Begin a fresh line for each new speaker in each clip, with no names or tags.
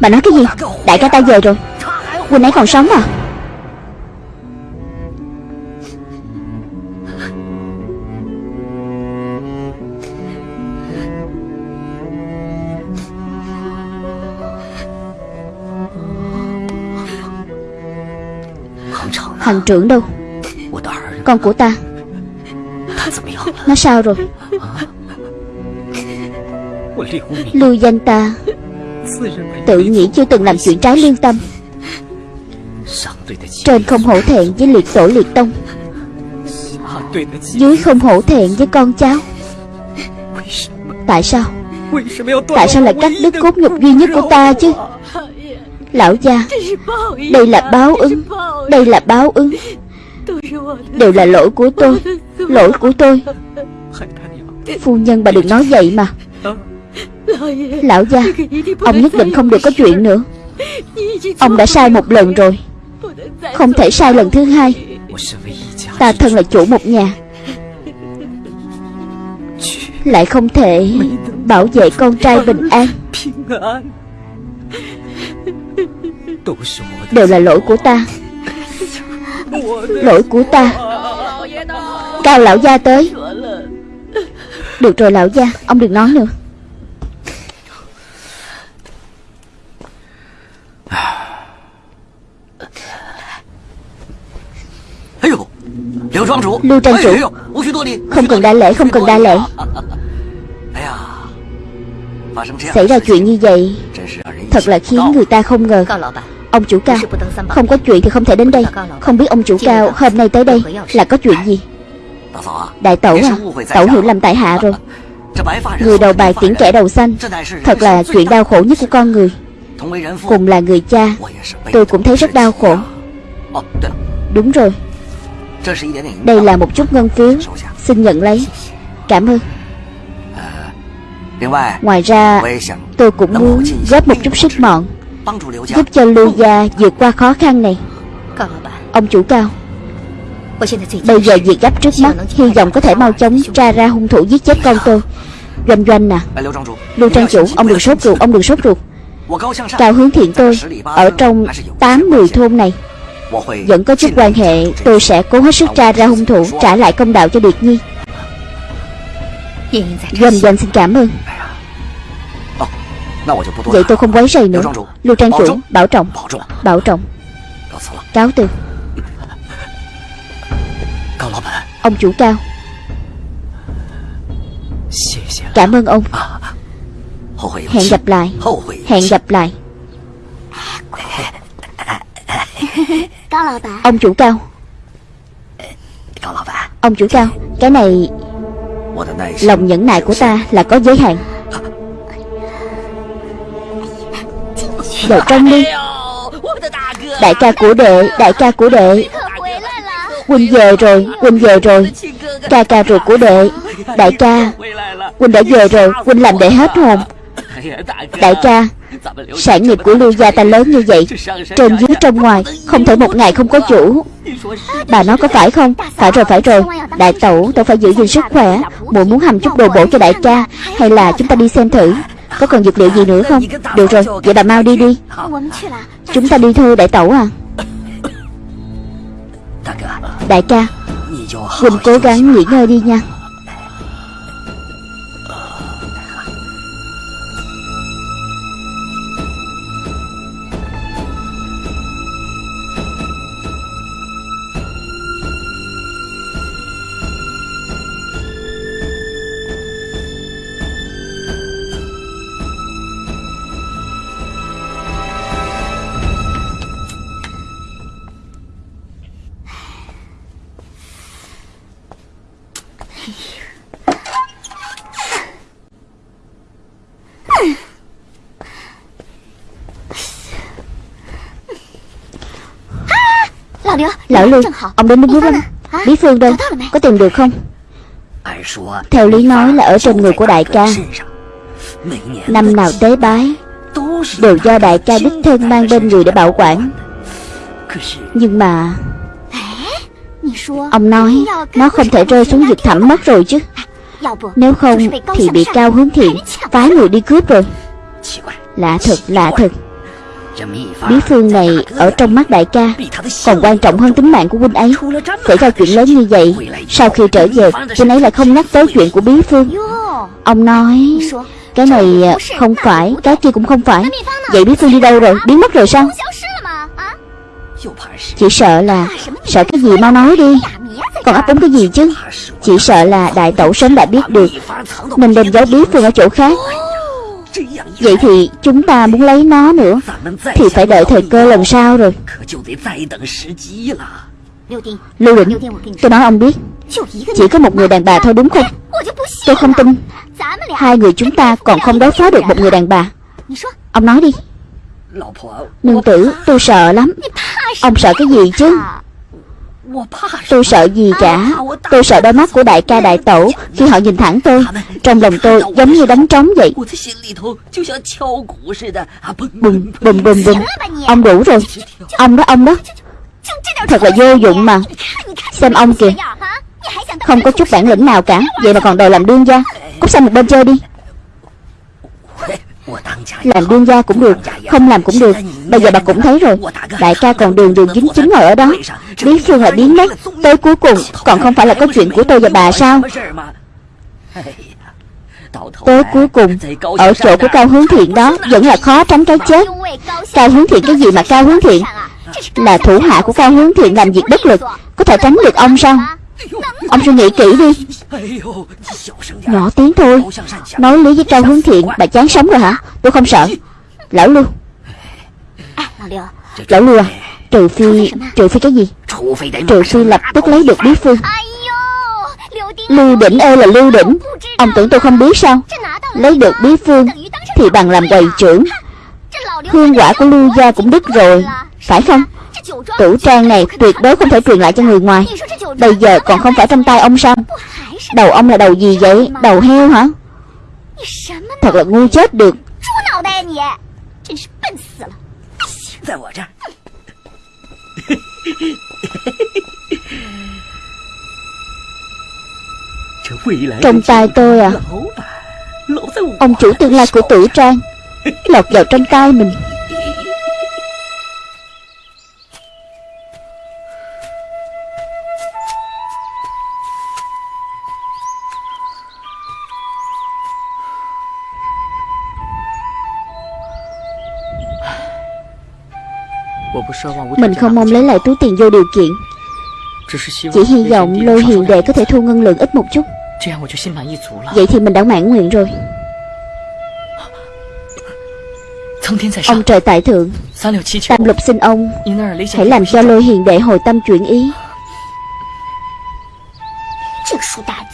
Bà nói cái gì? Đại ca ta về rồi. Huynh ấy còn sống à? Hành trưởng đâu? Con của ta. Nó sao rồi? Lưu danh ta Tự nghĩ chưa từng làm chuyện trái lương tâm. Trên không hổ thẹn với liệt tổ liệt tông. Dưới không hổ thẹn với con cháu. Tại sao? Tại sao lại cắt đứt cốt nhục duy nhất của ta chứ? Lão gia, Đây là báo ứng, Đây là báo ứng. Đều là lỗi của tôi, Lỗi của tôi. Phu nhân bà đừng nói vậy mà. Lão gia Ông nhất định không được có chuyện nữa. Ông đã sai một lần rồi. Không thể sai lần thứ hai. Ta thân là chủ một nhà. Lại không thể Bảo vệ con trai bình an. Đều là lỗi của ta. Lỗi của ta. Cao lão gia tới. Được rồi lão gia Ông đừng nói nữa Lưu trang chủ. Không cần đa lễ không cần đa lễ. Xảy ra chuyện như vậy Thật là khiến người ta không ngờ. Ông chủ cao Không có chuyện thì không thể đến đây. Không biết ông chủ cao hôm nay tới đây Là có chuyện gì? Đại tẩu à Tẩu hiểu lầm tại hạ rồi. Người đầu bài tiễn kẻ đầu xanh Thật là chuyện đau khổ nhất của con người. Cùng là người cha Tôi cũng thấy rất đau khổ. Đúng rồi Đây là một chút ngân phiếu Xin nhận lấy Cảm ơn Ngoài ra Tôi cũng muốn góp một chút sức mọn Giúp cho Lưu Gia vượt qua khó khăn này Ông chủ cao Bây giờ việc gấp trước mắt Hy vọng có thể mau chóng tra ra hung thủ giết chết con tôi Doanh doanh nè Lưu Trang Chủ Ông đừng sốt ruột Ông đừng sốt ruột Cao hướng thiện tôi Ở trong 8-10 thôn này Vẫn có chút quan hệ Tôi sẽ cố hết sức tra ra hung thủ Trả lại công đạo cho Điệt Nhi. Doanh doanh xin cảm ơn. Vậy tôi không quấy rầy nữa. Lưu Trang Chủ Bảo trọng. Bảo trọng. Cáo từ. Ông chủ cao. Cảm ơn ông. Hẹn gặp lại. Hẹn gặp lại Ông chủ cao. Ông chủ cao Cái này Lòng nhẫn nại của ta là có giới hạn. Vào trong đi. Đại ca của đệ Đại ca của đệ. Huynh về rồi Huynh về rồi. Ca ca ruột của đệ. Đại ca Huynh đã về rồi. Huynh làm đệ hết hồn. Đại ca Sản nghiệp của Lưu Gia ta lớn như vậy Trên dưới trong ngoài, Không thể một ngày không có chủ. Bà nói có phải không? Phải rồi phải rồi. Đại tẩu tẩu phải giữ gìn sức khỏe. Muội muốn hầm chút đồ bổ cho đại ca, Hay là chúng ta đi xem thử? Có cần dược liệu gì nữa không? Được rồi, Vậy bà mau đi đi. Chúng ta đi thôi đại tẩu à. Đại ca Quỳnh cố gắng nghỉ ngơi đi nha. Lão Lưu Ông đến đúng lúc lắm Bí Phương đâu. Có tìm được không? Theo lý nói là ở trên người của đại ca. Năm nào tế bái Đều do đại ca đích thân mang bên người để bảo quản. Nhưng mà Ông nói Nó không thể rơi xuống vực thẳm mất rồi chứ. Nếu không thì bị cao hướng thiện Phái người đi cướp rồi. Lạ thật, lạ thật. Bí phương này ở trong mắt đại ca. Còn quan trọng hơn tính mạng của huynh ấy. Xảy ra chuyện lớn như vậy Sau khi trở về Huynh ấy lại không nhắc tới chuyện của bí phương. Ông nói Cái này không phải Cái kia cũng không phải. Vậy bí phương đi đâu rồi? Biến mất rồi sao? Chỉ sợ là Sợ cái gì mau nói đi. Còn ấp úng cái gì chứ? Chỉ sợ là đại tẩu sớm đã biết được. Mình đem giấu bí phương ở chỗ khác. Vậy thì chúng ta muốn lấy nó nữa. Thì phải đợi thời cơ lần sau rồi. Lưu Định Tôi nói ông biết. Chỉ có một người đàn bà thôi đúng không? Tôi không tin. Hai người chúng ta còn không đối phó được một người đàn bà. Ông nói đi. Nương tử, tôi sợ lắm. Ông sợ cái gì chứ? Tôi sợ gì cả. Tôi sợ đôi mắt của đại ca đại tổ Khi họ nhìn thẳng tôi. Trong lòng tôi giống như đánh trống vậy. Bùm bùm bùm bùm. Ông đủ rồi. Ông đó ông đó. Thật là vô dụng mà. Xem ông kìa. Không có chút bản lĩnh nào cả. Vậy mà còn đòi làm đương gia. Cút sang một bên chơi đi. Làm đương gia cũng được Không làm cũng được. Bây giờ bà cũng thấy rồi. Đại ca còn đường đường dính chính ngồi ở đó. Biến phương là biến mất. Tới cuối cùng Còn không phải là có chuyện của tôi và bà sao? Tới cuối cùng Ở chỗ của Cao Hướng Thiện đó Vẫn là khó tránh cái chết. Cao Hướng Thiện cái gì mà Cao Hướng Thiện? Là thủ hạ của Cao Hướng Thiện làm việc bất lực. Có thể tránh được ông sao? Ông suy nghĩ kỹ đi. Nhỏ tiếng thôi. Nói lý với Trang Hướng Thiện Bà chán sống rồi hả? Tôi không sợ. Lão Lưu. Lão Lưu à Trừ phi Trừ phi cái gì? Trừ phi lập tức lấy được bí phương. Lưu đỉnh ơi là lưu đỉnh. Ông tưởng tôi không biết sao? Lấy được bí phương Thì bằng làm quầy trưởng. Hương quả của lưu gia cũng đứt rồi, Phải không? tủ trang này tuyệt đối không thể truyền lại cho người ngoài. Bây giờ còn không phải trong tay ông sao? Đầu ông là đầu gì vậy? Đầu heo hả? Thật là ngu chết được. Trong tay tôi à? Ông chủ tương lai của tử trang Lọt vào trong tay mình. Mình không mong lấy lại túi tiền vô điều kiện. Chỉ hy vọng lôi hiền đệ có thể thu ngân lượng ít một chút. Vậy thì mình đã mãn nguyện rồi.
Ông
trời tại thượng. Tam lục xin ông. Hãy làm cho lôi hiền đệ hồi tâm chuyển ý.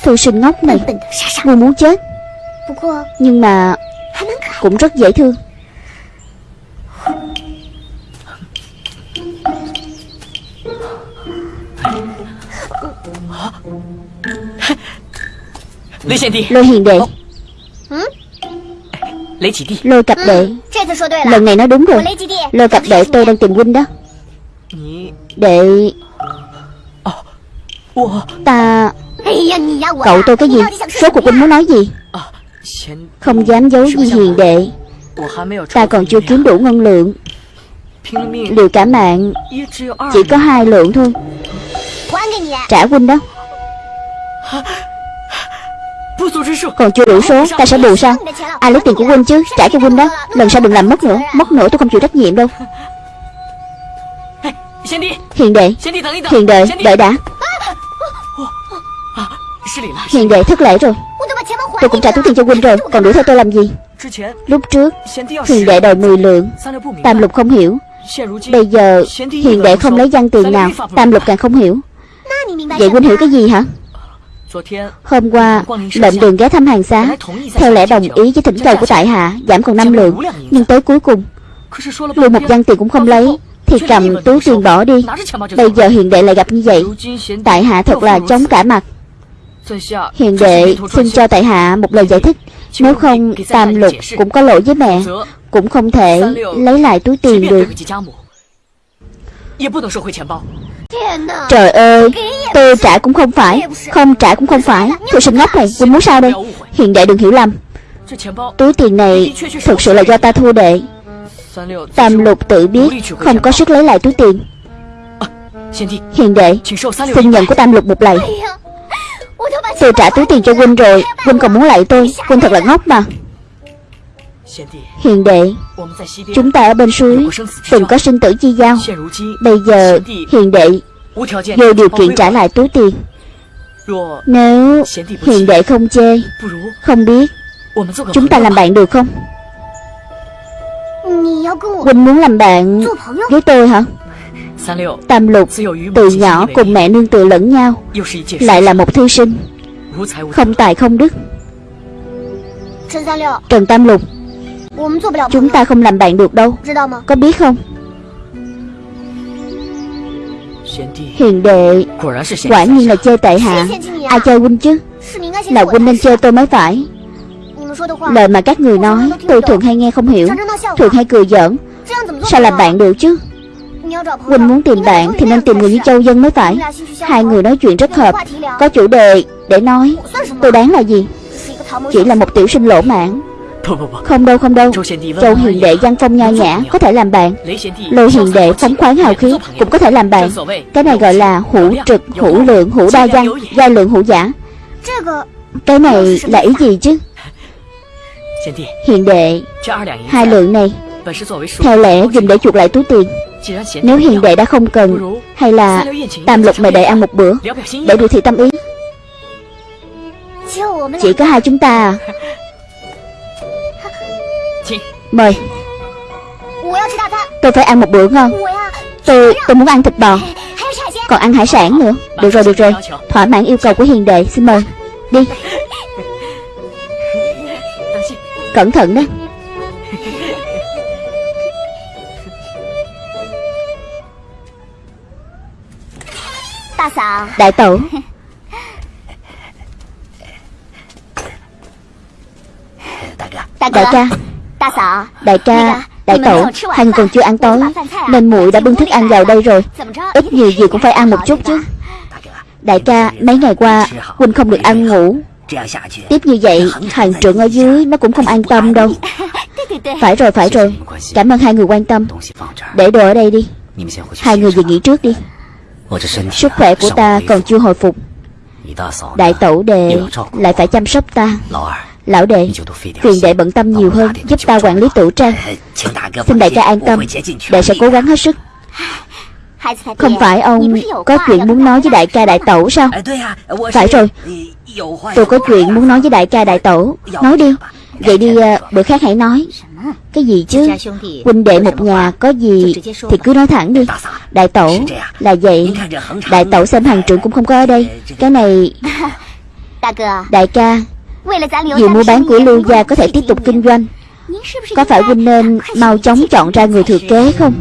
Thư sinh ngốc này. Ngu muốn chết. Nhưng mà Cũng rất dễ thương. Lôi hiền đệ. Lôi cặp đệ. Lần này nó đúng rồi. Lôi cặp đệ tôi đang tìm huynh đó. Đệ. Ta Cậu tôi cái gì? Số cuộc huynh muốn nói gì? Không dám giấu gì hiền đệ. Ta còn chưa kiếm đủ ngân lượng. Liệu cả mạng. Chỉ có hai lượng thôi. Trả huynh đó. Còn chưa đủ số ta sẽ bù
sang
Ai à, lấy tiền của huynh chứ Trả cho huynh đó. Lần sau đừng làm mất nữa Mất nữa tôi không chịu trách nhiệm đâu. Hiền đệ Hiền đệ Đợi đã. Hiền đệ thất lễ rồi. Tôi cũng trả túi tiền cho huynh rồi Còn đuổi theo tôi làm gì? Lúc trước Hiền đệ đòi 10 lượng. Tam lục không hiểu. Bây giờ Hiền đệ không lấy văn tiền nào Tam lục càng không hiểu. Vậy huynh hiểu cái gì hả? Hôm qua lệnh đường ghé thăm hàng xá. Theo lẽ đồng ý với thỉnh cầu của tại hạ Giảm còn 5 lượng Nhưng tới cuối cùng Lưu một văn tiền cũng không lấy. Thì cầm túi tiền bỏ đi. Bây giờ hiện đệ lại gặp như vậy. Tại hạ thật là chống cả mặt.
Hiện
đệ xin cho tại hạ một lời giải thích. Nếu không tam lục cũng có lỗi với mẹ Cũng không thể lấy lại túi tiền được. Trời ơi, Tôi trả cũng không phải, Không trả cũng không phải. Tôi sinh ngốc này Huynh muốn sao đây? Hiện đệ đừng hiểu lầm. Túi tiền này Thực sự là do ta thua đệ. Tam lục tự biết Không có sức lấy lại túi tiền. Hiền đệ Xin nhận của tam lục một lạy Tôi trả túi tiền cho Quynh rồi Quynh còn muốn lại tôi. Quynh thật là ngốc mà. Hiền đệ Chúng ta ở bên suối, Từng có sinh tử chi giao. Bây giờ hiền đệ Vô điều kiện trả lại túi tiền. Nếu hiền đệ không chê, Không biết, Chúng ta làm bạn được không? Huynh muốn làm bạn với tôi hả? Tam lục, từ nhỏ cùng mẹ nương tựa lẫn nhau, Lại là một thư sinh. Không tài không đức. Trần Tam Lục Chúng ta không làm bạn được đâu Có biết không Hiền đệ Quả nhiên là chơi tệ hạ Ai chơi huynh chứ Là huynh nên chơi tôi mới phải Lời mà các người nói Tôi thường hay nghe không hiểu Thường hay cười giỡn Sao làm bạn được chứ Huynh muốn tìm bạn thì nên tìm người như Châu Dân mới phải Hai người nói chuyện rất hợp Có chủ đề để nói Tôi đáng là gì Chỉ là một tiểu sinh lỗ mãn không đâu không đâu. Châu hiền đệ văn phong nho nhã Có thể làm bạn. Lôi hiền đệ phóng khoáng hào khí Cũng có thể làm bạn. Cái này gọi là hữu trực, hữu lượng, hữu đa văn Gia lượng hữu giả. Cái này là ý gì chứ? Hiền đệ Hai lượng này. Theo lẽ dùng để chuộc lại túi tiền Nếu hiền đệ đã không cần Hay là tam lục mời đệ ăn một bữa Để biểu thị tâm ý. Chỉ có hai chúng ta à. Mời. Tôi phải ăn một bữa ngon. Tôi, tôi muốn ăn thịt bò. Còn ăn hải sản nữa. Được rồi, được rồi. Thỏa mãn yêu cầu của hiền đệ. Xin mời. Đi. Cẩn thận đó Đại tẩu Đại ca. Đại ca, đại tẩu, Hằng còn chưa ăn tối Nên muội đã bưng thức ăn vào đây rồi. Ít nhiều gì cũng phải ăn một chút chứ. Đại ca, mấy ngày qua Huynh không được ăn ngủ. Tiếp như vậy, hàng trưởng ở dưới Nó cũng không an tâm đâu. Phải rồi, phải rồi. Cảm ơn hai người quan tâm. Để đồ ở đây đi. Hai người về nghỉ trước đi. Sức khỏe của ta còn chưa hồi phục. Đại tẩu đệ Lại phải chăm sóc ta. Lão đệ Phiền đệ bận tâm nhiều hơn Giúp ta quản lý tủ trang. Xin đại ca an tâm Đệ sẽ cố gắng hết sức. Không phải ông có chuyện muốn nói với đại ca đại tẩu sao? Phải rồi. Tôi có chuyện muốn nói với đại ca đại tẩu Nói đi. Vậy đi ờ, bữa khác hãy nói. Cái gì chứ? Huynh đệ một nhà có gì Thì cứ nói thẳng đi. Đại tẩu là vậy. Đại tẩu xem hàng trưởng cũng không có ở đây. Cái này Đại ca
dù
mua bán của Lưu Gia có thể tiếp tục kinh doanh Có phải huynh nên mau chóng chọn ra người thừa kế không?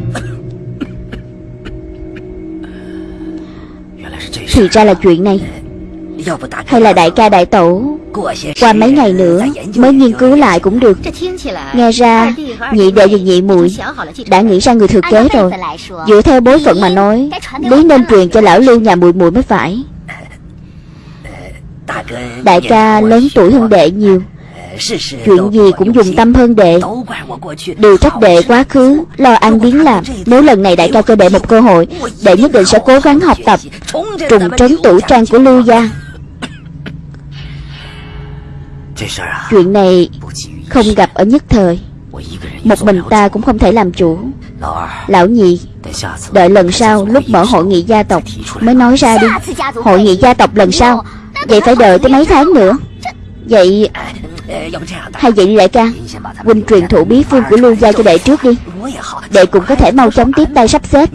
Thì ra là chuyện này. Hay là đại ca đại tổ Qua mấy ngày nữa Mới nghiên cứu lại cũng được. Nghe ra Nhị đệ và nhị muội Đã nghĩ ra người thừa kế rồi. Dựa theo bối phận mà nói Lý nên truyền cho lão lưu nhà muội muội mới phải. Đại ca lớn tuổi hơn đệ nhiều. Chuyện gì cũng dùng tâm hơn đệ. Đều trách đệ quá khứ, Lo ăn biến làm. Nếu lần này đại ca cho đệ một cơ hội, Đệ nhất định sẽ cố gắng học tập, Trùng trấn tủ trang của Lưu Gia. Chuyện này không gặp ở nhất thời. Một mình ta cũng không thể làm chủ. Lão nhị Đợi lần sau lúc mở hội nghị gia tộc Mới nói ra đi. Hội nghị gia tộc lần sau. Vậy phải đợi tới mấy tháng nữa? Vậy Hay vậy đi đại ca? Huynh truyền thụ bí phương của Lưu Gia cho đệ trước đi. Đệ cũng có thể mau chóng tiếp tay sắp xếp.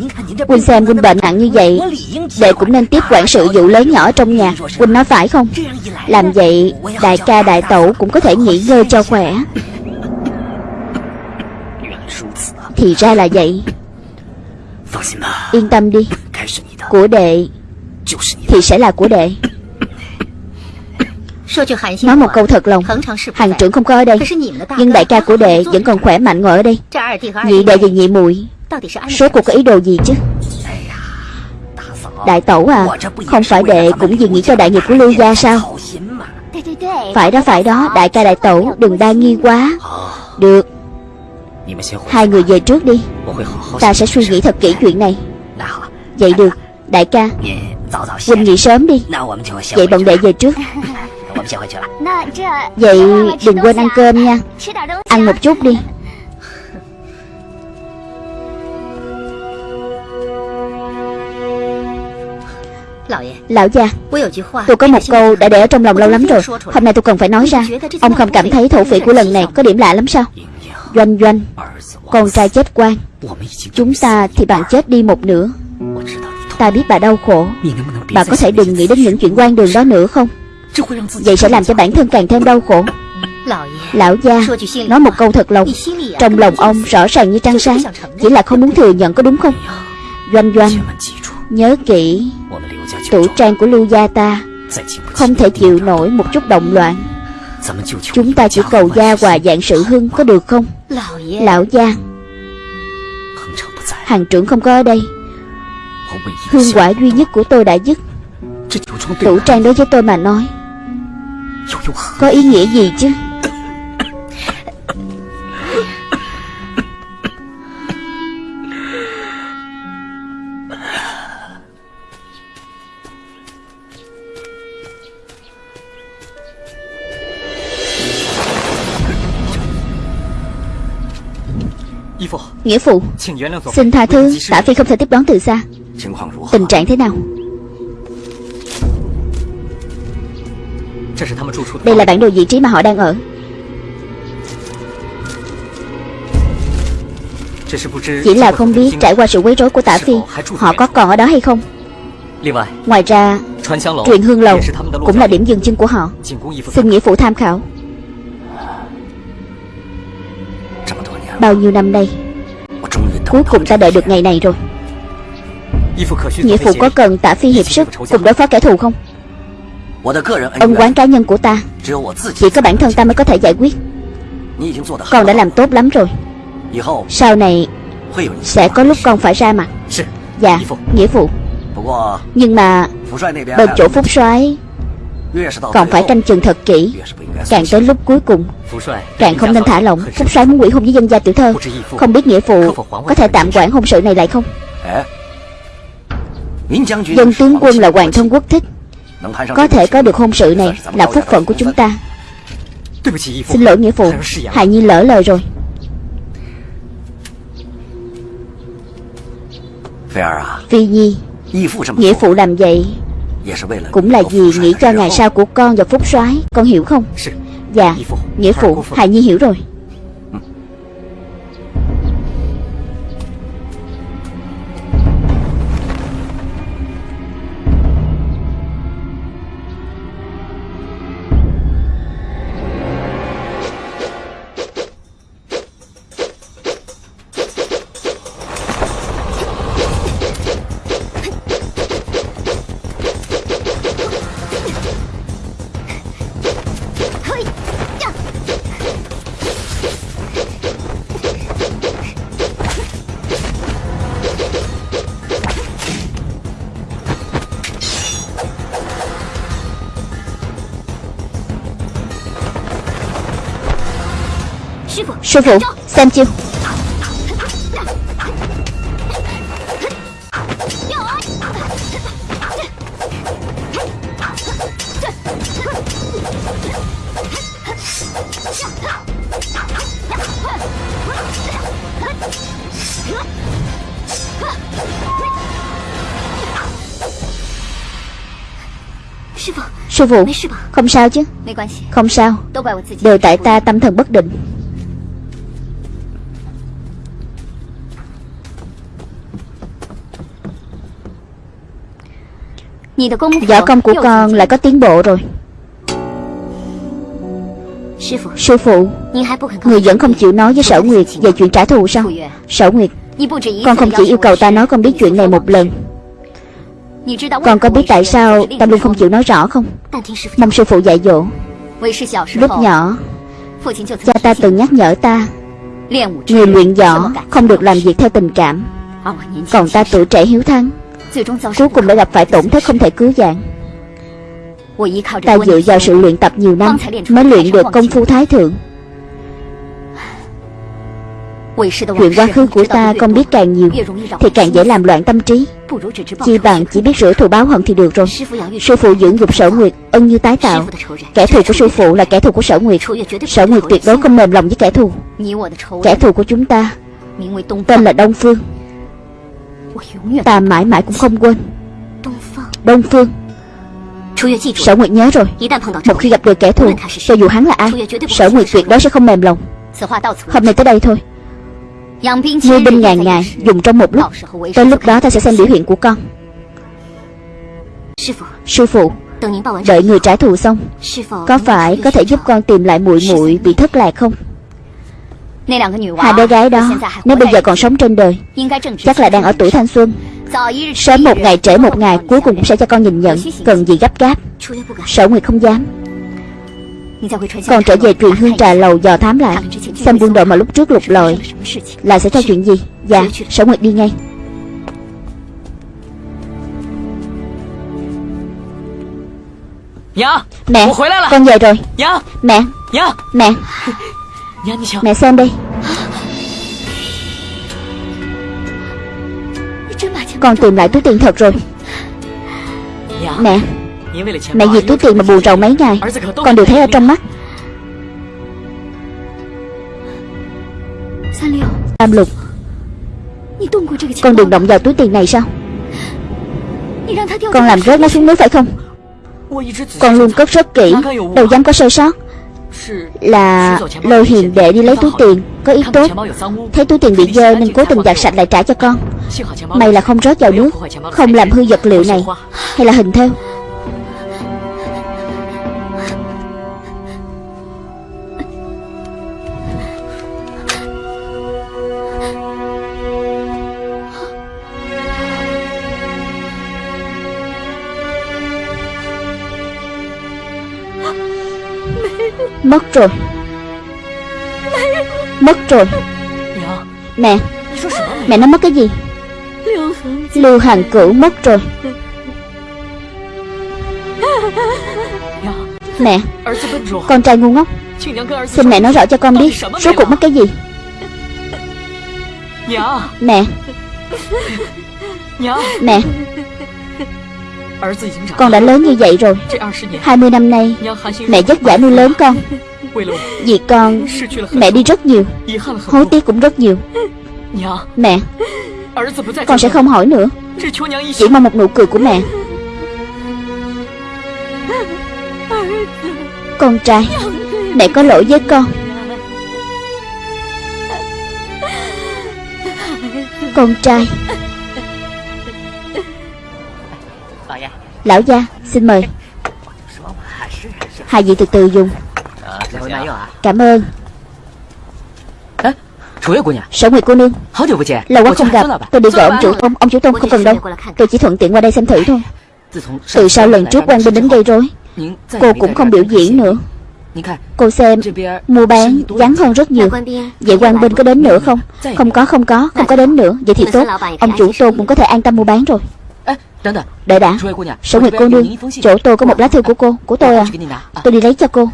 Huynh xem Huynh bệnh nặng như vậy, Đệ cũng nên tiếp quản sự vụ lớn nhỏ trong nhà. Huynh nói phải không? Làm vậy, đại ca đại tẩu cũng có thể nghỉ ngơi cho khỏe. Thì ra là vậy. Yên tâm đi. Của đệ Thì sẽ là của đệ. Nói một câu thật lòng. Hàng trưởng không có ở đây. Nhưng đại ca của đệ vẫn còn khỏe mạnh ngồi ở đây. Nhị đệ và nhị muội. Số cuộc có ý đồ gì chứ? Đại tẩu à Không phải đệ cũng vì nghĩ cho đại nghiệp của Lưu Gia sao? Phải đó phải đó. Đại ca đại tẩu đừng đa nghi quá. Được. Hai người về trước đi. Ta sẽ suy nghĩ thật kỹ chuyện này. Vậy được Đại ca. Huynh nghỉ sớm đi. Vậy bọn đệ về trước. Vậy đừng quên ăn cơm nha. Ăn một chút đi. Lão gia Tôi có một câu đã để ở trong lòng lâu lắm rồi. Hôm nay tôi cần phải nói ra. Ông không cảm thấy thổ phỉ của lần này có điểm lạ lắm sao? Doanh doanh Con trai chết quan. Chúng ta thì bạn chết đi một nửa. Ta biết bà đau khổ. Bà có thể đừng nghĩ đến những chuyện quan đường đó nữa không Vậy sẽ làm cho bản thân càng thêm đau khổ. Lão gia Nói một câu thật lòng. Trong lòng ông rõ ràng như trăng sáng. Chỉ là không muốn thừa nhận có đúng không? Doanh doanh Nhớ kỹ Tủ trang của lưu gia ta Không thể chịu nổi một chút động loạn. Chúng ta chỉ cầu gia hòa dạng sự hưng có được không? Lão gia Hàng trưởng không có ở đây. Hương quả duy nhất của tôi đã dứt. Tủ trang đối với tôi mà nói Có ý nghĩa gì chứ? Nghĩa phụ Xin tha thứ Tả Phi không thể tiếp đón từ xa. Tình trạng thế nào Đây là bản đồ vị trí mà họ đang ở. Chỉ là không biết trải qua sự quấy rối của tả Phi Họ có còn ở đó hay không? Ngoài ra Truyền hương lầu Cũng là điểm dừng chân của họ. Xin nghĩa phụ tham khảo. Bao nhiêu năm nay Cuối cùng ta đợi được ngày này rồi. Nghĩa phụ có cần tả phi hiệp sức Cùng đối phó kẻ thù không Ân quán cá nhân của ta. Chỉ có bản thân ta mới có thể giải quyết. Con đã làm tốt lắm rồi. Sau này Sẽ có lúc con phải ra mặt. Dạ Nghĩa phụ Nhưng mà Bên chỗ phúc soái còn phải canh chừng thật kỹ. Càng tới lúc cuối cùng Càng không nên thả lỏng. Phúc soái muốn quỷ hôn với dân gia tiểu thơ. Không biết nghĩa phụ Có thể tạm quản hôn sự này lại không? Dân tướng quân là hoàng thân quốc thích Có thể có được hôn sự này Là phúc phận của chúng ta. Xin lỗi nghĩa phụ. Hài Nhi lỡ lời rồi. Phi Nhi Nghĩa phụ làm vậy cũng là vì nghĩ cho ngày sau của con và phúc soái. Con hiểu không? Dạ Nghĩa phụ Hài Nhi hiểu rồi Sư phụ. Xem chiêu. Sư phụ. Không sao chứ? Không sao. Đều tại ta tâm thần bất định Võ công của con lại có tiến bộ rồi. Sư phụ. Người vẫn không chịu nói với Sở Nguyệt Về chuyện trả thù sao? Sở Nguyệt Con không chỉ yêu cầu ta nói con biết chuyện này một lần. Con có biết tại sao ta luôn không chịu nói rõ không? Mong sư phụ dạy dỗ. Lúc nhỏ Cha ta từng nhắc nhở ta. Người luyện võ không được làm việc theo tình cảm. Còn ta tuổi trẻ hiếu thắng Cuối cùng đã gặp phải tổn thất không thể cứu vãn. Ta dựa vào sự luyện tập nhiều năm Mới luyện được công phu thái thượng. Chuyện quá khứ của ta không biết càng nhiều Thì càng dễ làm loạn tâm trí. Chi bằng chỉ biết rửa thù báo hận thì được rồi. Sư phụ dưỡng dục sở nguyệt, Ân như tái tạo. Kẻ thù của sư phụ là kẻ thù của sở nguyệt. Sở nguyệt tuyệt đối không mềm lòng với kẻ thù. Kẻ thù của chúng ta Tên là Đông Phương. Ta mãi mãi cũng không quên. Đông Phương. Sở Nguyệt nhớ rồi. Một khi gặp được kẻ thù Cho dù hắn là ai Sở Nguyệt tuyệt đối sẽ không mềm lòng. Hôm nay tới đây thôi. Nuôi binh ngàn ngày Dùng trong một lúc. Tới lúc đó ta sẽ xem biểu hiện của con. Sư phụ. Đợi người trả thù xong Có phải có thể giúp con tìm lại muội muội bị thất lạc không Hai bé gái đó Nếu bây giờ còn sống trên đời Chắc là đang ở tuổi thanh xuân. Sớm một ngày trễ một ngày Cuối cùng cũng sẽ cho con nhìn nhận Cần gì gấp gáp. Sở Nguyệt không dám. Con trở về truyền hương trà lầu dò thám lại Xem quân đội mà lúc trước lục lọi Là sẽ ra chuyện gì? Dạ Sở Nguyệt đi ngay.
Nhã
Mẹ
lại
Con về rồi.
Nhã
Mẹ.
Nhã
Mẹ Mẹ xem đi. Con tìm lại túi tiền thật rồi. Mẹ. Mẹ vì túi tiền mà buồn rầu mấy ngày. Con đều thấy ở trong mắt. Tam lục. Con đừng động vào túi tiền này sao? Con làm rớt nó xuống nước phải không? Con luôn cất rất kỹ. Đâu dám có sơ sót là lôi hiền đệ đi lấy túi tiền. Có ý tốt. Thấy túi tiền bị dơ nên cố tình giặt sạch lại trả cho con. Mày là không rót vào nước Không làm hư vật liệu này Hay là hình thêu? Mất rồi. Mất rồi. Mẹ. Mẹ nó mất cái gì? Lưu Hàng Cửu mất rồi. Mẹ, Con trai ngu ngốc. Xin mẹ nói rõ cho con biết số cuộc mất cái gì? Mẹ. Mẹ. Con đã lớn như vậy rồi. 20 năm nay Mẹ vất vả nuôi lớn con. Vì con Mẹ đi rất nhiều. Hối tiếc cũng rất nhiều. Mẹ Con sẽ không hỏi nữa. Chỉ mong một nụ cười của mẹ. Con trai Mẹ có lỗi với con. Con trai Lão gia xin mời. Hai vị từ từ dùng. Cảm ơn. Sở Nguyệt cô nương. Lâu quá không gặp. Tôi đi gọi ông chủ tông, Ông chủ tông không cần đâu. Tôi chỉ thuận tiện qua đây xem thử thôi. Từ sau lần trước quan binh đến gây rối Cô cũng không biểu diễn nữa. Cô xem Mua bán vắng hơn rất nhiều. Vậy quan binh có đến nữa không? Không có không có Không có đến nữa. Vậy thì tốt. Ông chủ Tôn cũng có thể an tâm mua bán rồi. Đợi đã. Sống
hiệp
cô nương Chỗ tôi có một lá thư của cô. Của tôi à. Tôi đi lấy cho cô.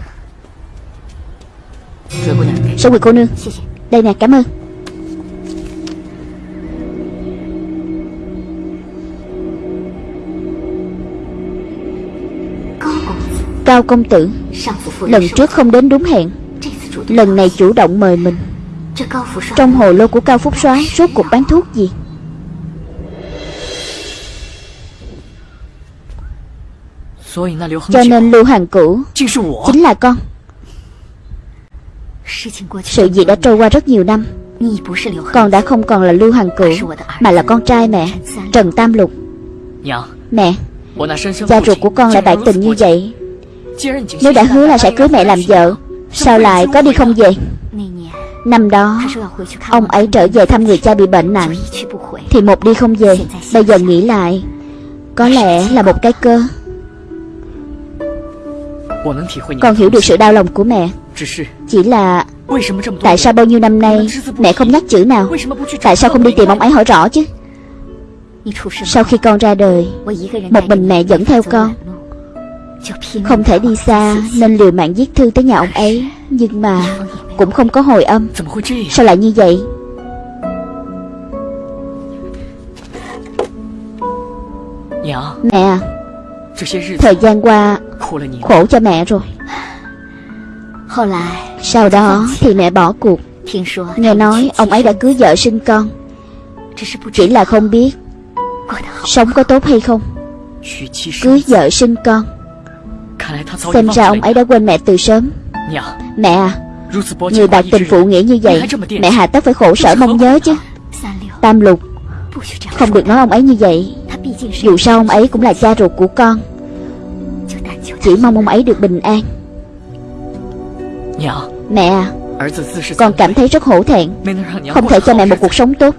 Sống hiệp cô nương. Đây nè cảm ơn. Cao công tử Lần trước không đến đúng hẹn. Lần này chủ động mời mình. Trong hồ lô của Cao Phúc Soái Rốt cuộc bán thuốc gì? Cho nên Lưu hoàng Cửu Chính là con. Sự gì đã trôi qua rất nhiều năm. Con đã không còn là Lưu hoàng Cửu Mà là con trai mẹ Trần Tam Lục.
Dạ.
Mẹ
gia
ruột của con lại
bạc
tình như vậy. Nếu đã hứa là sẽ cưới mẹ làm vợ Sao lại có đi không về? Năm đó Ông ấy trở về thăm người cha bị bệnh nặng. Thì một đi không về Bây giờ nghĩ lại Có lẽ là một cái cơ. Con hiểu được sự đau lòng của mẹ. Chỉ là Tại sao bao nhiêu năm nay Mẹ không nhắc chữ nào? Tại sao không đi tìm ông ấy hỏi rõ chứ? Sau khi con ra đời Một mình mẹ dẫn theo con. Không thể đi xa Nên liều mạng viết thư tới nhà ông ấy Nhưng mà Cũng không có hồi âm. Sao lại như vậy?
Dạ.
Mẹ à, Thời gian qua Khổ cho mẹ rồi Sau đó thì mẹ bỏ cuộc。Nghe nói ông ấy đã cưới vợ sinh con Chỉ là không biết。Sống có tốt hay
không？Cưới
vợ sinh con Xem ra ông ấy đã quên mẹ từ sớm。Mẹ à người
đặt
tình phụ nghĩa như vậy Mẹ hà tất phải khổ sở mong nhớ chứ。Tam lục。Không được nói ông ấy như vậy。Dù sao ông ấy cũng là cha ruột của con chỉ mong ông ấy được bình an.
Dạ.
Mẹ à, Con cảm thấy rất hổ thẹn. Không thể cho mẹ một cuộc sống tốt.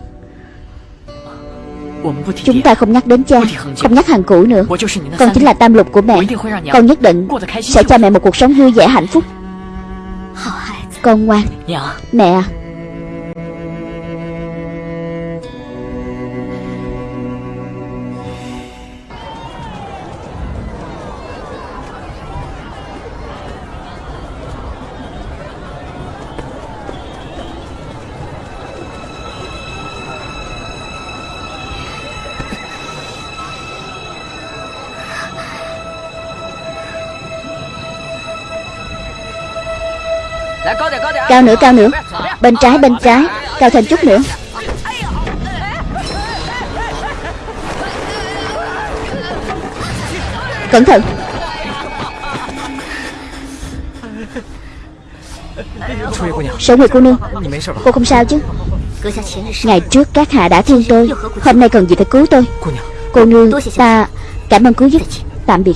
Chúng ta không nhắc đến cha Không nhắc hàng cũ nữa. Con chính là tam lục của mẹ. Con nhất định sẽ cho mẹ một cuộc sống vui vẻ hạnh phúc.
Dạ.
Con ngoan.
Dạ.
Mẹ à, Cao nữa cao nữa. Bên trái bên trái. Cao thêm chút nữa. Cẩn thận. Sở Nguyệt cô nương, Cô không sao chứ? Ngày trước các hạ đã thương tôi. Hôm nay cần gì phải cứu tôi? Cô nương, ta cảm ơn cứu giúp. Tạm biệt.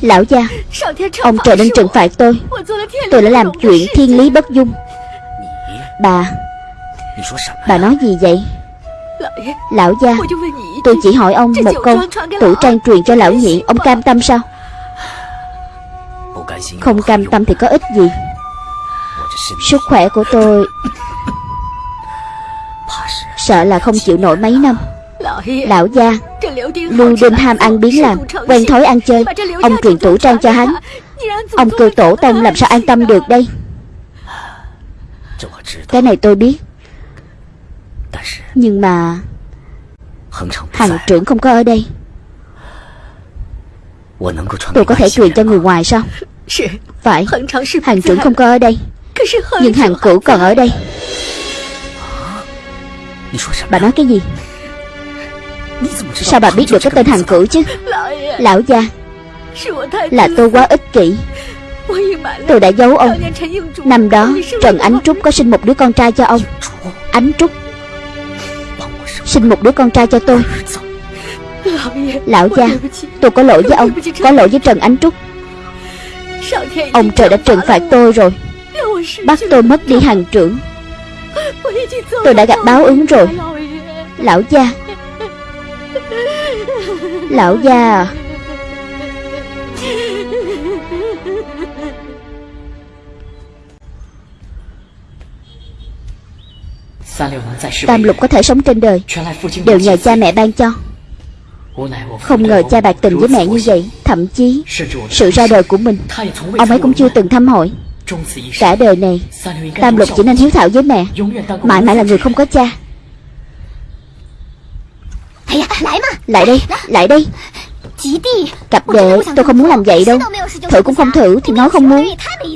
Lão gia, Ông trời nên trừng phạt tôi. Tôi đã làm chuyện thiên lý bất dung. Bà Bà nói gì vậy? Lão gia, Tôi chỉ hỏi ông một câu tủ trang truyền cho lão nhị, Ông cam tâm sao? Không cam tâm thì có ích gì? Sức khỏe của tôi Sợ là không chịu nổi mấy năm. Lão gia Luôn đêm ham ăn biến làm Quen thói ăn chơi. Ông truyền tủ trang cho hắn. Ông cư tổ tông làm sao an tâm được đây? Cái này tôi biết. Nhưng mà
Hằng
trưởng không có ở đây. Tôi có thể truyền cho người ngoài sao? Phải Hàng trưởng không có ở đây. Nhưng hàng cửu còn ở đây. Bà nói cái gì? Sao bà biết được cái tên hàng cử chứ? Lão gia, Là tôi quá ích kỷ. Tôi đã giấu ông. Năm đó, Trần Ánh Trúc có sinh một đứa con trai cho ông. Ánh Trúc. Sinh một đứa con trai cho tôi. Lão gia, Tôi có lỗi với ông. Có lỗi với Trần Ánh Trúc. Ông trời đã trừng phạt tôi rồi. Bắt tôi mất đi hàng trưởng. Tôi đã gặp báo ứng rồi. Lão gia Lão
già.
Tam lục có thể sống trên đời. Đều nhờ cha mẹ ban cho. Không ngờ cha bạc tình với mẹ như vậy Thậm chí sự ra đời của mình Ông ấy cũng chưa từng thăm hỏi Cả đời này Tam lục chỉ nên hiếu thảo với mẹ. Mãi mãi là người không có cha. Lại đây, lại đây. Cặp đệ, tôi không muốn làm vậy đâu. Thử cũng không thử thì nói không muốn.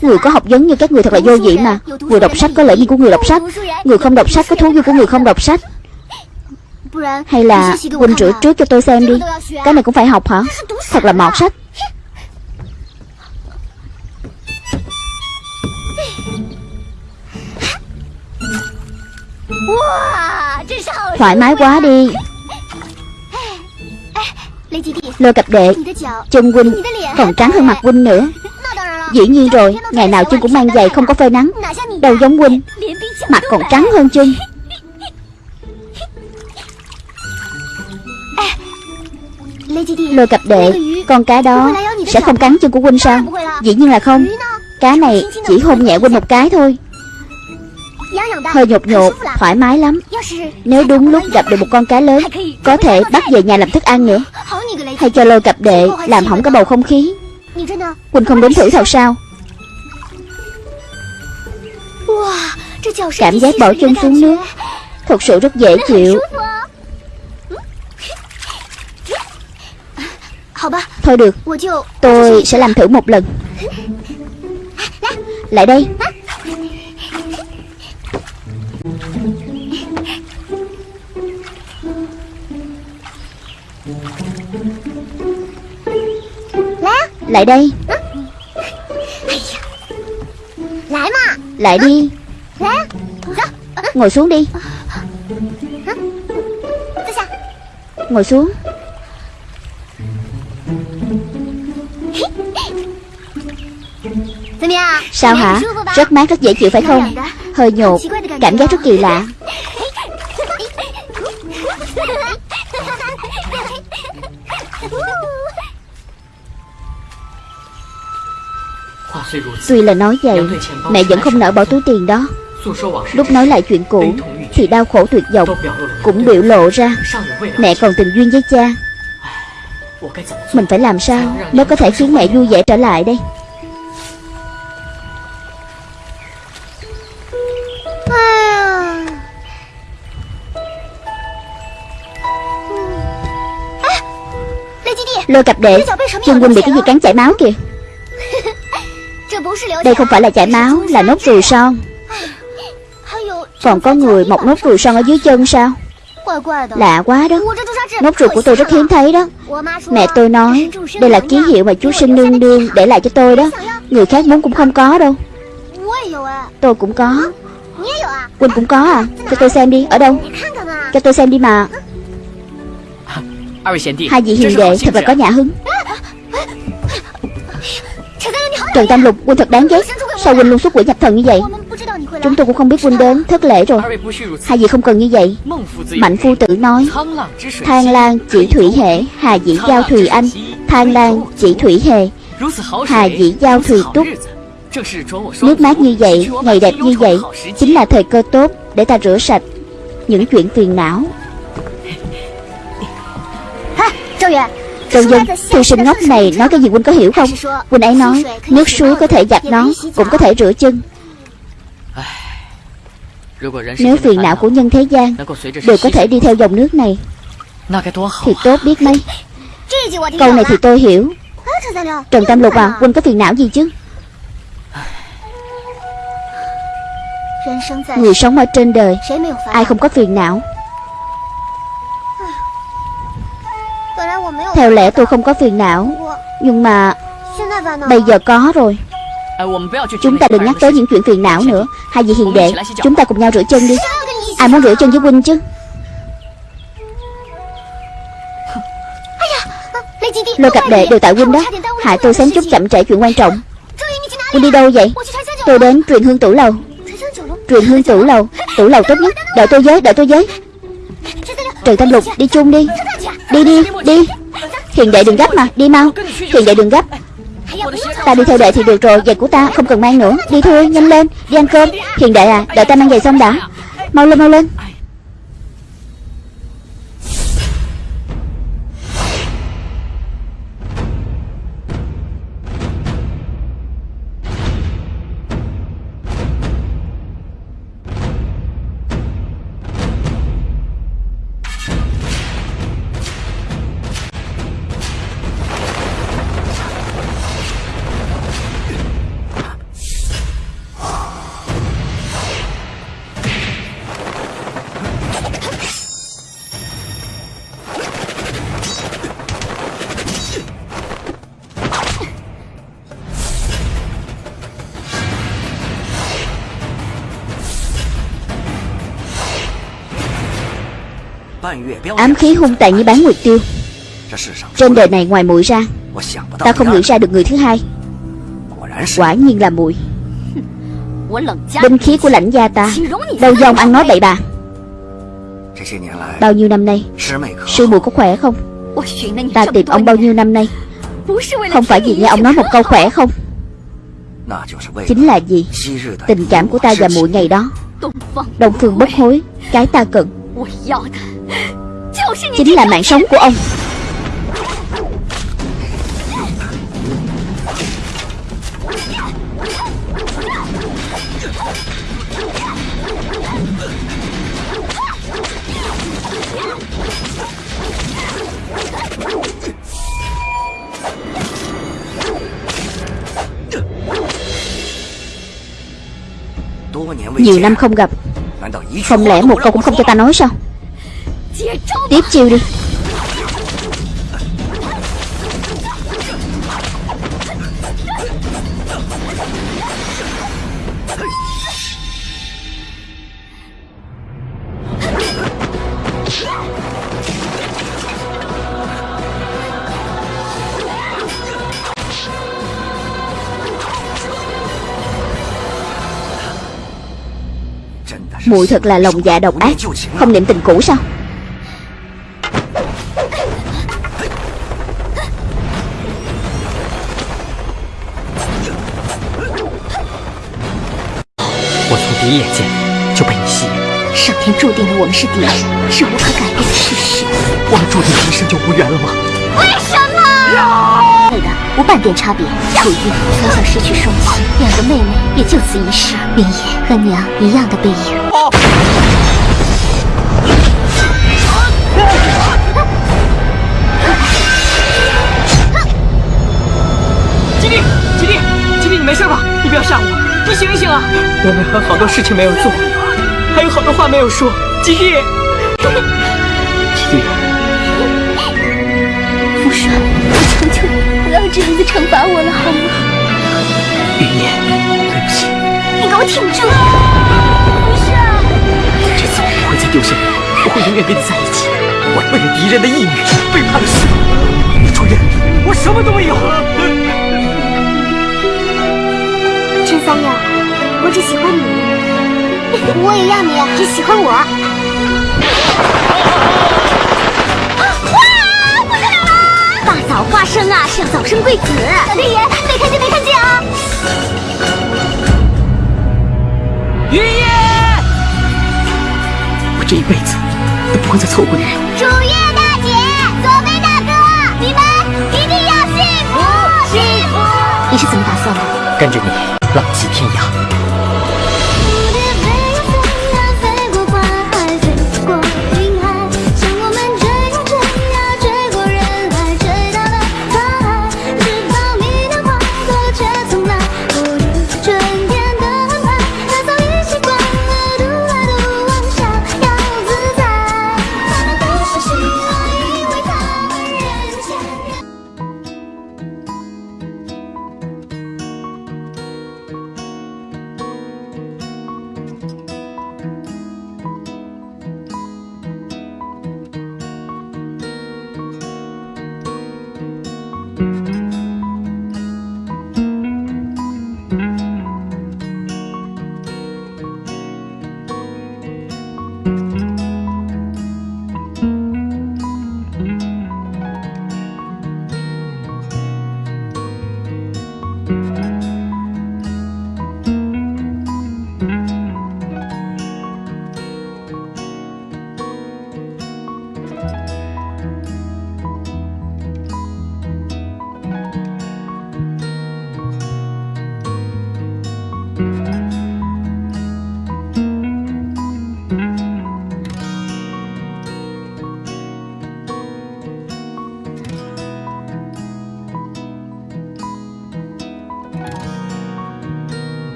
Người có học vấn như các người thật là vô vị mà. Người đọc sách có lợi như của người đọc sách. Người không đọc sách có thú như của người không đọc sách. Hay là Huynh rửa trước cho tôi xem đi. Cái này cũng phải học hả? Thật là mọt sách. Thoải mái quá đi Lôi cặp đệ Chân huynh còn trắng hơn mặt huynh nữa Dĩ nhiên rồi Ngày nào chân cũng mang giày không có phơi nắng Đâu giống huynh Mặt còn trắng hơn chân Lôi cặp đệ Con cá đó Sẽ không cắn chân của huynh sao Dĩ nhiên là không Cá này chỉ hôn nhẹ huynh một cái thôi Hơi nhột nhột Thoải mái lắm. Nếu đúng lúc gặp được một con cá lớn Có thể bắt về nhà làm thức ăn nữa. Hay cho lôi cặp đệ Làm hỏng cái bầu không khí. Huynh không đến thử thật sao. Cảm giác bỏ chân xuống nước. Thật sự rất dễ chịu. Thôi được Tôi sẽ làm thử một lần. Lại đây Lại đây. Lại đi. Ngồi xuống đi. Ngồi xuống. Sao hả? Rất mát rất dễ chịu phải không? Hơi nhột. Cảm giác rất kỳ lạ Tuy là nói vậy Mẹ vẫn không nỡ bỏ túi tiền đó. Lúc nói lại chuyện cũ Thì đau khổ tuyệt vọng Cũng biểu lộ ra Mẹ còn tình duyên với cha. Mình phải làm sao Mới có thể khiến mẹ vui vẻ trở lại đây? Lôi cặp đệ Chân huynh bị cái gì cắn chảy máu kìa Đây không phải là chảy máu Là nốt ruồi son. Còn có người mọc nốt ruồi son ở dưới chân sao? Lạ quá đó. Nốt ruồi của tôi rất hiếm thấy đó. Mẹ tôi nói Đây là ký hiệu mà chú sinh nương nương để lại cho tôi đó. Người khác muốn cũng không có đâu. Tôi cũng có. Quỳnh cũng có à? Cho tôi xem đi. Ở đâu? Cho tôi xem đi mà. Hai vị hiền đệ thật là có nhã hứng Trần Tam Lục Huynh thật đáng ghét. Sao Huynh luôn xuất quỷ nhập thần như vậy? Chúng tôi cũng không biết Huynh đến. Thất lễ rồi. Hai vị không cần như vậy. Mạnh phu tử nói, Thang Lan, chỉ thủy hệ. Hà dĩ giao thùy anh. Thang Lan, chỉ thủy hệ. Hà dĩ giao thùy túc. Nước mát như vậy, Ngày đẹp như vậy, Chính là thời cơ tốt Để ta rửa sạch Những chuyện phiền não. Trần Dân Thư sinh ngốc này nói cái gì Huynh có hiểu không? Huynh ấy nói Nước suối có thể giặt nón Cũng có thể rửa chân. Nếu phiền não của nhân thế gian Đều có thể đi theo dòng nước này Thì tốt biết mấy. Câu này thì tôi hiểu. Trần Tam Lục à Huynh có phiền não gì chứ? Người sống ở trên đời Ai không có phiền não Theo lẽ tôi không có phiền não, Nhưng mà Bây giờ có rồi. Chúng ta đừng nhắc tới những chuyện phiền não nữa. Hai vị hiền đệ, Chúng ta cùng nhau rửa chân đi. Ai muốn rửa chân với huynh chứ? Lôi cặp đệ đều tại huynh đó. Hại tôi xém chút chậm trễ chuyện quan trọng. Huynh đi đâu vậy? Tôi đến truyền hương tủ lầu. Truyền hương tủ lầu. Tủ lầu tốt nhất. Đợi tôi với, Đợi tôi với. Trần Thanh Lục, đi chung đi. Đi đi Đi. Hiền đệ đừng gấp mà, Đi mau. Hiền đệ đừng gấp. Ta đi theo đệ thì được rồi Giày của ta không cần mang nữa. Đi thôi, nhanh lên, Đi ăn cơm. Hiền đệ à Đợi ta mang giày xong đã. Mau lên mau lên. Ám khí hung tàn như bán nguyệt tiêu. Trên đời này ngoài muội ra Ta không nghĩ ra được người thứ hai. Quả nhiên là muội. Binh khí của lãnh gia ta Đâu do ông ăn nói bậy bà. Bao nhiêu năm nay Sư muội có khỏe không? Ta tìm ông bao nhiêu năm nay? Không phải vì nghe ông nói một câu khỏe không? Chính là gì Tình cảm của ta và muội ngày đó. Đông phương bất hối Cái ta cần Chính là mạng sống của ông. Nhiều năm không gặp. Không lẽ một câu cũng không cho ta nói sao Tiếp chiêu đi. Mùi thật là lòng dạ độc ác. Không niệm tình cũ sao?
天注定了我们是敌人，是无可改变的事实。
我们注定一生就无缘了吗？
为什么？配的无半点差别。楚玉从小失去双亲，两个妹妹也就此一世。林野和娘一样的背影。
吉地，吉地，吉地，你没事吧？你不要吓我，你醒一醒啊！我们还有好多事情没有做，还有好多话没有说。吉地，吉地，
傅爽，我求求你，不要这样子惩罚我了，好吗？
云烟，对不起。
你给我挺住！不是，
这次我不会再丢下你，我会永远跟你在一起。我为了敌人的义女背叛了师我什么都没有。
陈三友，我只喜欢你，我也要你只喜欢我。哇！我得了了！大早花生啊，是要早生贵子。小天爷，没看见没看见啊！
云烟，我这一辈子都不会再错过你。
楚月大姐，左飞大哥，你们一定要幸福幸福！你是怎么打算的？
跟着你浪迹天涯。